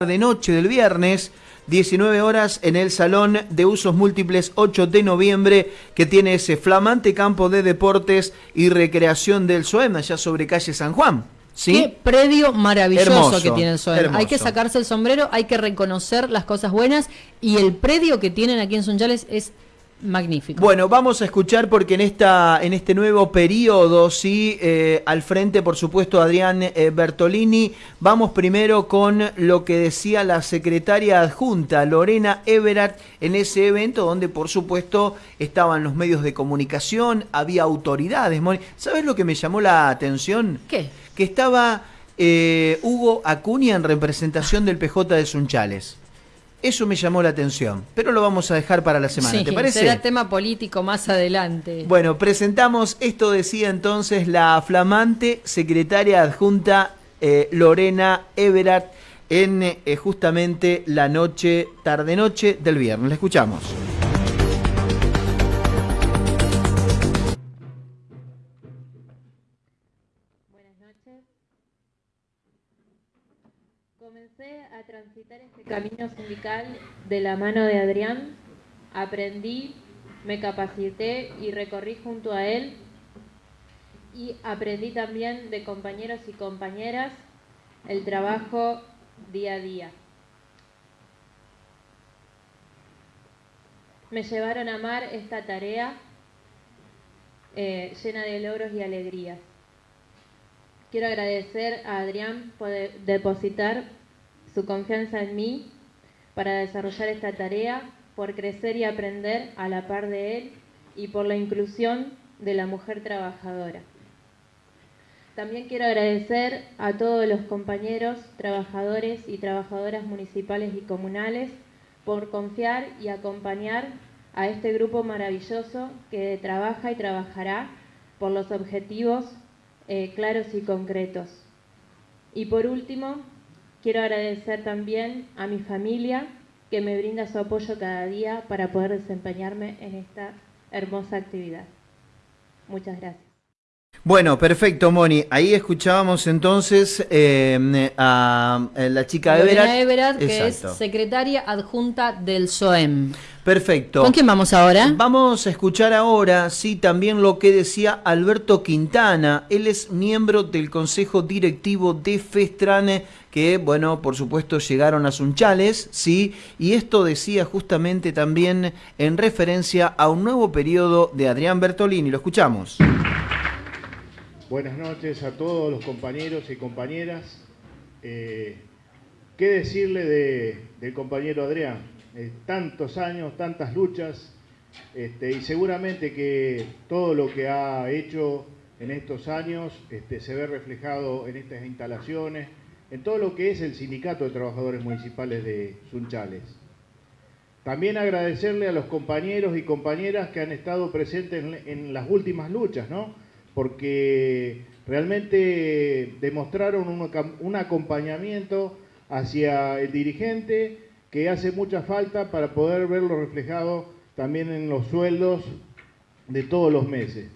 de noche del viernes, 19 horas en el Salón de Usos Múltiples 8 de noviembre, que tiene ese flamante campo de deportes y recreación del SOEM, allá sobre calle San Juan. ¿Sí? Qué predio maravilloso Hermoso, que tiene el SOEM. hermoso. Hay que sacarse el sombrero, hay que reconocer las cosas buenas y el predio que tienen aquí en Sunchales es magnífico. Bueno, vamos a escuchar porque en esta en este nuevo periodo, sí, eh, al frente, por supuesto, Adrián eh, Bertolini. Vamos primero con lo que decía la secretaria adjunta, Lorena Everard, en ese evento donde, por supuesto, estaban los medios de comunicación, había autoridades. ¿Sabes lo que me llamó la atención? ¿Qué? Que estaba eh, Hugo Acuña en representación del PJ de Sunchales. Eso me llamó la atención, pero lo vamos a dejar para la semana, Sí, ¿te parece? será tema político más adelante. Bueno, presentamos, esto decía entonces la flamante secretaria adjunta eh, Lorena Everard en eh, justamente la noche, tarde-noche del viernes. La escuchamos. Camino sindical de la mano de Adrián. Aprendí, me capacité y recorrí junto a él. Y aprendí también de compañeros y compañeras el trabajo día a día. Me llevaron a amar esta tarea eh, llena de logros y alegrías. Quiero agradecer a Adrián por de- depositar su confianza en mí para desarrollar esta tarea, por crecer y aprender a la par de él y por la inclusión de la mujer trabajadora. También quiero agradecer a todos los compañeros, trabajadores y trabajadoras municipales y comunales por confiar y acompañar a este grupo maravilloso que trabaja y trabajará por los objetivos eh, claros y concretos. Y por último, quiero agradecer también a mi familia que me brinda su apoyo cada día para poder desempeñarme en esta hermosa actividad. Muchas gracias. Bueno, perfecto, Moni. Ahí escuchábamos entonces eh, a, a la chica Everard. Everard, que es secretaria adjunta del SOEM. Perfecto. ¿Con quién vamos ahora? Vamos a escuchar ahora, sí, también lo que decía Alberto Quintana. Él es miembro del Consejo Directivo de Festrane, que, bueno, por supuesto llegaron a Sunchales, sí, y esto decía justamente también en referencia a un nuevo periodo de Adrián Bertolini. Lo escuchamos. Buenas noches a todos los compañeros y compañeras. Eh, ¿Qué decirle de- del compañero Adrián? Eh, tantos años, tantas luchas, este, y seguramente que todo lo que ha hecho en estos años este, se ve reflejado en estas instalaciones, en todo lo que es el Sindicato de Trabajadores Municipales de Sunchales. También agradecerle a los compañeros y compañeras que han estado presentes en, en las últimas luchas, ¿no? Porque realmente demostraron un, un acompañamiento hacia el dirigente que hace mucha falta para poder verlo reflejado también en los sueldos de todos los meses.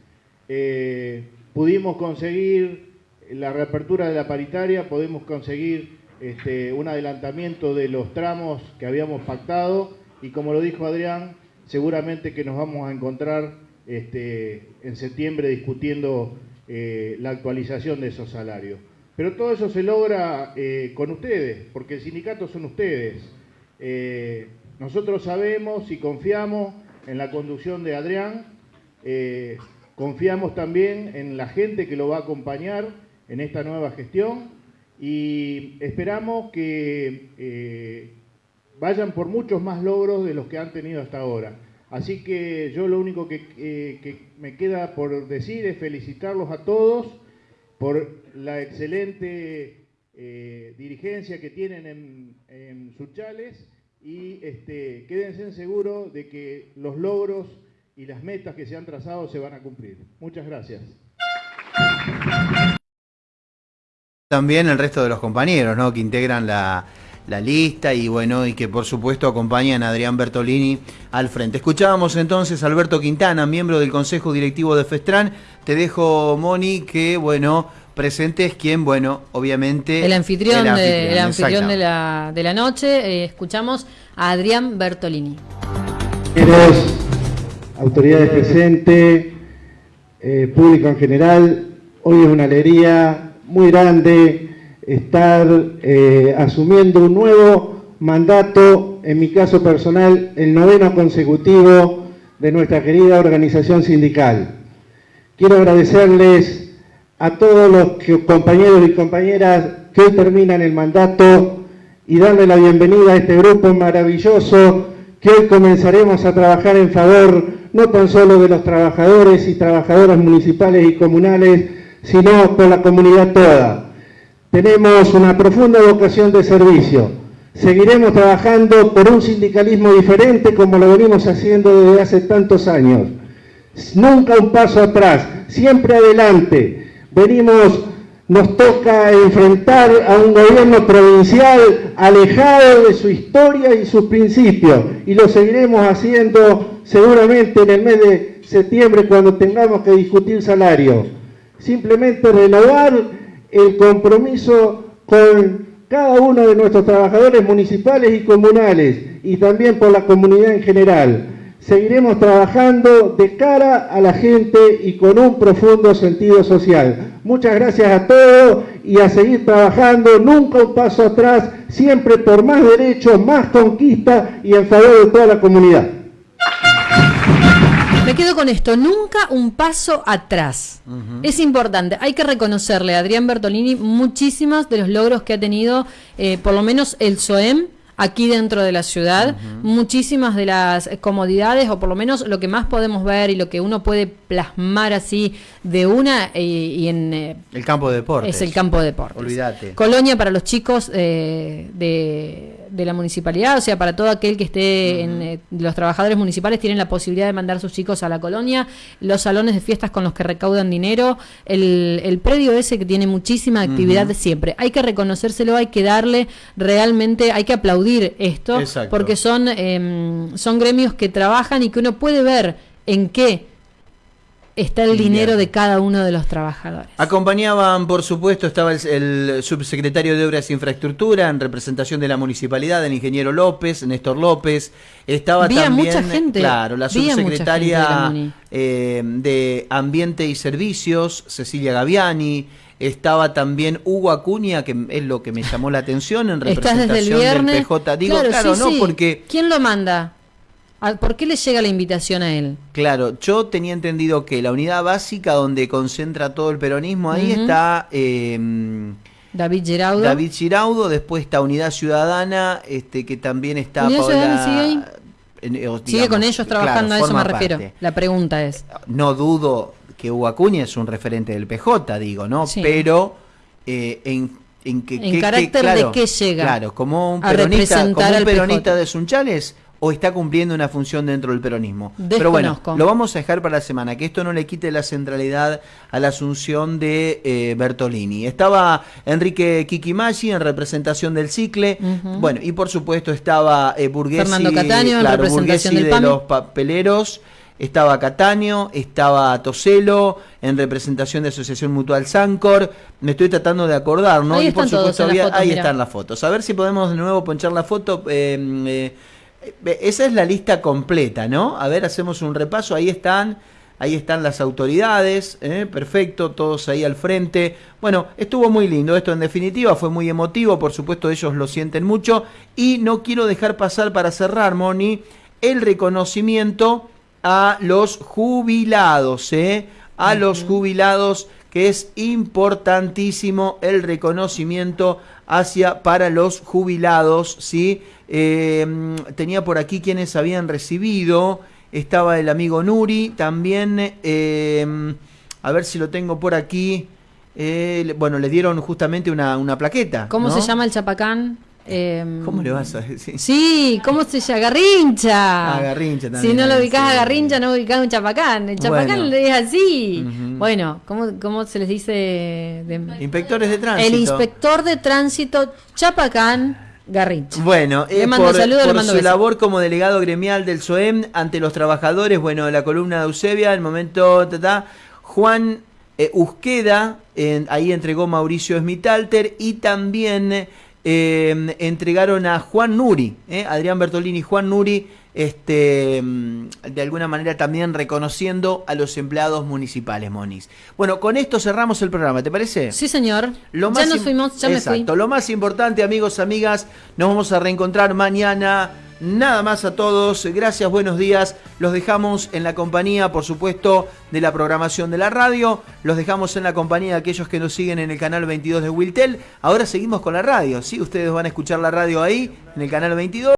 Eh, pudimos conseguir la reapertura de la paritaria, podemos conseguir este, un adelantamiento de los tramos que habíamos pactado y como lo dijo Adrián, seguramente que nos vamos a encontrar este, en septiembre discutiendo eh, la actualización de esos salarios. Pero todo eso se logra eh, con ustedes, porque el sindicato son ustedes. Eh, nosotros sabemos y confiamos en la conducción de Adrián, eh, confiamos también en la gente que lo va a acompañar en esta nueva gestión y esperamos que eh, vayan por muchos más logros de los que han tenido hasta ahora. Así que yo lo único que, que me queda por decir es felicitarlos a todos por la excelente eh, dirigencia que tienen en, en Suchales y este, quédense seguros de que los logros y las metas que se han trazado se van a cumplir. Muchas gracias. También el resto de los compañeros, ¿no? Que integran la, la lista y bueno, y que por supuesto acompañan a Adrián Bertolini al frente. Escuchábamos entonces a Alberto Quintana, miembro del Consejo Directivo de Festran. Te dejo, Moni, que bueno, presente es quien, bueno, obviamente... El anfitrión, de, el anfitrión de, la, de la noche. Eh, escuchamos a Adrián Bertolini. autoridades presentes, eh, público en general, hoy es una alegría muy grande estar eh, asumiendo un nuevo mandato, en mi caso personal, el noveno consecutivo de nuestra querida organización sindical. Quiero agradecerles a todos los compañeros y compañeras que hoy terminan el mandato y darle la bienvenida a este grupo maravilloso que hoy comenzaremos a trabajar en favor no tan solo de los trabajadores y trabajadoras municipales y comunales, sino por la comunidad toda. Tenemos una profunda vocación de servicio. Seguiremos trabajando por un sindicalismo diferente como lo venimos haciendo desde hace tantos años. Nunca un paso atrás, siempre adelante. Venimos, nos toca enfrentar a un gobierno provincial alejado de su historia y sus principios. Y lo seguiremos haciendo seguramente en el mes de septiembre cuando tengamos que discutir salario. Simplemente renovar el compromiso con cada uno de nuestros trabajadores municipales y comunales y también por la comunidad en general. Seguiremos trabajando de cara a la gente y con un profundo sentido social. Muchas gracias a todos y a seguir trabajando, nunca un paso atrás, siempre por más derechos, más conquista y en favor de toda la comunidad. Me quedo con esto, nunca un paso atrás. Es importante, hay que reconocerle a Adrián Bertolini muchísimos de los logros que ha tenido, eh, por lo menos el SOEM, aquí dentro de la ciudad. Muchísimas de las comodidades, o por lo menos lo que más podemos ver y lo que uno puede plasmar así de una eh, y, en... Eh, el campo de deportes. Es el campo de deportes. Olvídate. Colonia para los chicos de de la municipalidad, o sea, para todo aquel que esté en eh, los trabajadores municipales tienen la posibilidad de mandar sus chicos a la colonia, los salones de fiestas con los que recaudan dinero, el, el predio ese que tiene muchísima actividad de siempre. Hay que reconocérselo, hay que darle realmente, hay que aplaudir esto, porque son, em, son gremios que trabajan y que uno puede ver en qué está el dinero de cada uno de los trabajadores. Acompañaban, por supuesto, estaba el, subsecretario de Obras e Infraestructura en representación de la municipalidad, el ingeniero López, Néstor López. Estaba también, mucha gente, claro, la subsecretaria eh, de, Ambiente y Servicios, Cecilia Gaviani. Estaba también Hugo Acuña, que es lo que me llamó la atención en representación del PJ. Digo, claro, no, porque... ¿Quién lo manda? ¿Por qué le llega la invitación a él? Claro, yo tenía entendido que la unidad básica donde concentra todo el peronismo, ahí está... Em, David Giraudo. David Giraudo, después está Unidad Ciudadana, este que también está ¿Unidad Ciudadana sigue ahí? Eh, sigue con ellos trabajando, a eso me refiero. La pregunta es. No dudo que Hugo Acuña es un referente del PJ, digo, ¿no? Pero eh, en, en, que, ¿En carácter de qué llega. Claro, como un peronista, como un peronista de Sunchales o está cumpliendo una función dentro del peronismo. Pero bueno, lo vamos a dejar para la semana, que esto no le quite la centralidad a la asunción de eh, Bertolini. Estaba Enrique Kikimagi en representación del Cicle, bueno, y por supuesto estaba eh, Burguesi, Fernando Cataño en representación del de los papeleros, estaba Cataño, estaba Toselo en representación de Asociación Mutual Sancor. Me estoy tratando de acordar, ¿no? Ahí y por supuesto ahí están las fotos. A ver si podemos de nuevo ponchar la foto. Eh, eh esa es la lista completa, ¿no? A ver, hacemos un repaso. Ahí están, ahí están las autoridades, ¿eh? perfecto, todos ahí al frente. Bueno, estuvo muy lindo esto en definitiva, fue muy emotivo, por supuesto ellos lo sienten mucho. Y no quiero dejar pasar para cerrar, Moni, el reconocimiento a los jubilados, ¿eh? A los jubilados, que es importantísimo el reconocimiento hacia para los jubilados, ¿sí? Em, tenía por aquí quienes habían recibido. Estaba el amigo Nuri también. Em, a ver si lo tengo por aquí. Eh, bueno, le dieron justamente una, una plaqueta. ¿Cómo se llama el chapacán? Em, ¿Cómo le vas a decir? Sí, ¿cómo se llama? Garrincha. Ah, Garrincha también. Si no lo ubicás a Garrincha, no ubicás un chapacán. El chapacán es así. Bueno, ¿cómo, ¿cómo, se les dice? Inspectores de tránsito. El inspector de tránsito chapacán Garrincha. Bueno, eh, por, su labor como delegado gremial del SOEM ante los trabajadores, bueno, la columna de Eusebia, el momento, ta, Juan eh, Usqueda, ahí entregó Mauricio Smitalter y también eh, entregaron a Juan Nuri, eh, Adrián Bertolini y Juan Nuri, este, mm, de alguna manera también reconociendo a los empleados municipales, Monis. Bueno, con esto cerramos el programa, ¿te parece? Sí, señor. Lo ya nos fuimos, ya me fui. Lo más importante, amigos, amigas, nos vamos a reencontrar mañana Nada más a todos, gracias, buenos días. Los dejamos en la compañía, por supuesto, de la programación de la radio. Los dejamos en la compañía de aquellos que nos siguen en el canal 22 de Wiltel. Ahora seguimos con la radio, ¿sí? Ustedes van a escuchar la radio ahí, en el canal 22.